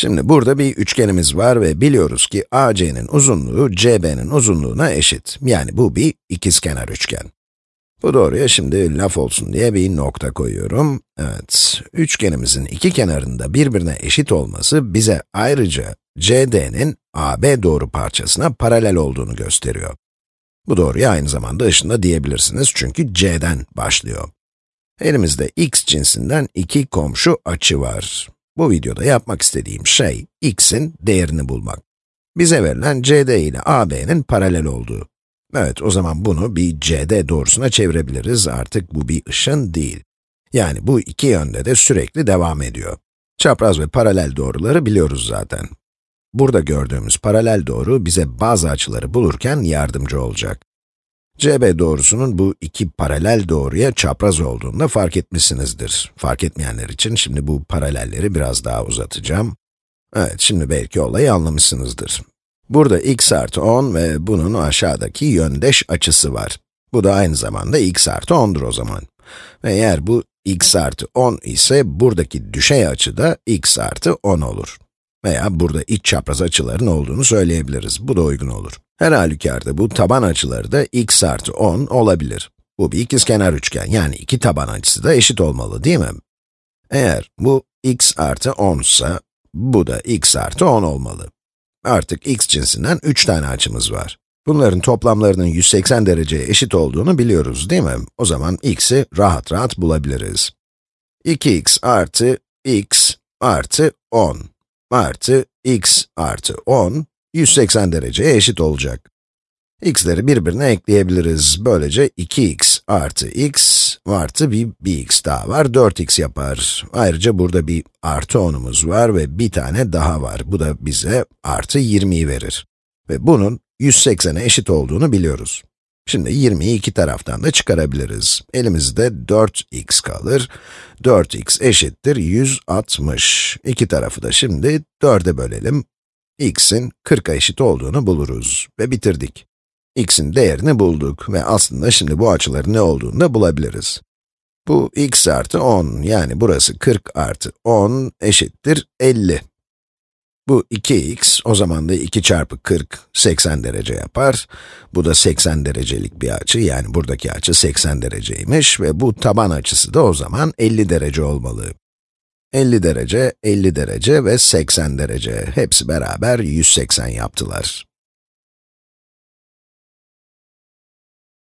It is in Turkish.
Şimdi burada bir üçgenimiz var ve biliyoruz ki AC'nin uzunluğu CB'nin uzunluğuna eşit. Yani bu bir ikizkenar üçgen. Bu doğruya şimdi laf olsun diye bir nokta koyuyorum. Evet, üçgenimizin iki kenarında birbirine eşit olması bize ayrıca CD'nin AB doğru parçasına paralel olduğunu gösteriyor. Bu doğruya aynı zamanda ışında diyebilirsiniz çünkü C'den başlıyor. Elimizde x cinsinden iki komşu açı var. Bu videoda yapmak istediğim şey, x'in değerini bulmak. Bize verilen CD ile AB'nin paralel olduğu. Evet, o zaman bunu bir CD doğrusuna çevirebiliriz. Artık bu bir ışın değil. Yani bu iki yönde de sürekli devam ediyor. Çapraz ve paralel doğruları biliyoruz zaten. Burada gördüğümüz paralel doğru bize bazı açıları bulurken yardımcı olacak. CB doğrusunun bu iki paralel doğruya çapraz olduğunu da fark etmişsinizdir. Fark etmeyenler için şimdi bu paralelleri biraz daha uzatacağım. Evet, şimdi belki olayı anlamışsınızdır. Burada x artı 10 ve bunun aşağıdaki yöndeş açısı var. Bu da aynı zamanda x artı 10'dur o zaman. Ve eğer bu x artı 10 ise buradaki düşey açı da x artı 10 olur. Veya burada iç çapraz açıların olduğunu söyleyebiliriz. Bu da uygun olur. Her halükarda bu taban açıları da x artı 10 olabilir. Bu bir ikizkenar üçgen, yani iki taban açısı da eşit olmalı değil mi? Eğer bu x artı 10 ise, bu da x artı 10 olmalı. Artık x cinsinden 3 tane açımız var. Bunların toplamlarının 180 dereceye eşit olduğunu biliyoruz değil mi? O zaman x'i rahat rahat bulabiliriz. 2x artı x artı 10 artı x artı 10, 180 dereceye eşit olacak. x'leri birbirine ekleyebiliriz. Böylece 2x artı x artı bir, bir x daha var, 4x yapar. Ayrıca burada bir artı 10'umuz var ve bir tane daha var. Bu da bize artı 20'yi verir. Ve bunun 180'e eşit olduğunu biliyoruz. Şimdi 20'yi iki taraftan da çıkarabiliriz. Elimizde 4x kalır. 4x eşittir 160. İki tarafı da şimdi 4'e bölelim. X'in 40'a eşit olduğunu buluruz ve bitirdik. x'in değerini bulduk ve aslında şimdi bu açıların ne olduğunu da bulabiliriz. Bu x artı 10, yani burası 40 artı 10 eşittir 50. Bu 2x, o zaman da 2 çarpı 40, 80 derece yapar. Bu da 80 derecelik bir açı, yani buradaki açı 80 dereceymiş ve bu taban açısı da o zaman 50 derece olmalı. 50 derece, 50 derece ve 80 derece, hepsi beraber 180 yaptılar.